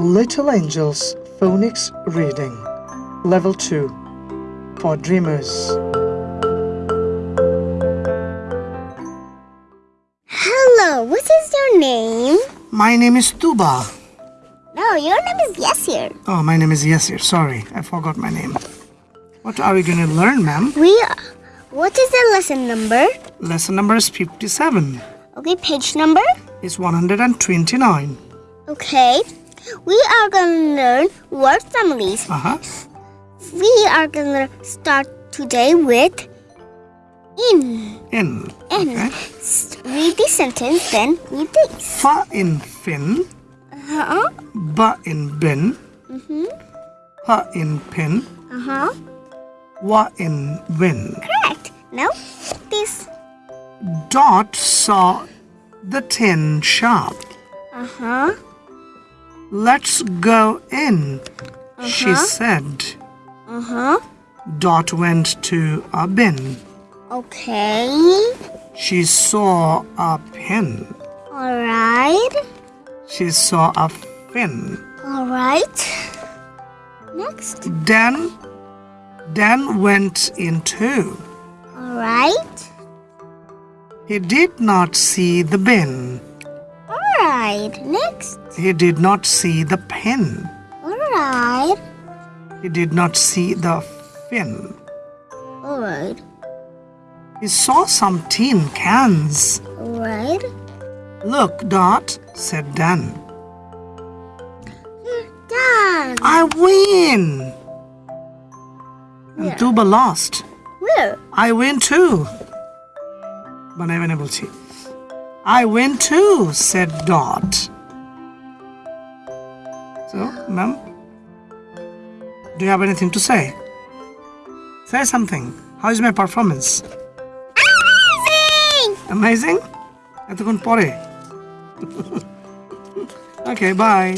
Little Angels Phonics Reading Level 2 for Dreamers. Hello, what is your name? My name is Tuba. No, your name is Yasir. Oh, my name is Yasir. Sorry, I forgot my name. What are we going to learn, ma'am? We. are. What is the lesson number? Lesson number is 57. Okay, page number. It's 129. Okay, we are gonna learn word families. Uh huh. We are gonna start today with in. In. In. Okay. Read the sentence, then read this. Fa in fin. Uh huh. Ba in bin. huh. Ha in pin. Uh huh. Wa in win. Correct. Now this. Dot saw the tin shop. Uh huh. Let's go in, she Uh-huh. said. Uh huh. Dot went to a bin. Okay. She saw a pin. All right. She saw a fin. All right. Next. Dan, Dan went in too. All right. He did not see the bin. All right. Next. He did not see the pen. All right. He did not see the fin. All right. He saw some tin cans. All right. Look, Dot, said Dan. Done. I win! And Yeah. Tuba lost. Where? I win too. বানাইবে বলছি I win too, said Dot. So, ma'am, do you have anything to say? Say something. How is my performance? Amazing! Amazing? এতক্ষণ পরে Okay, bye.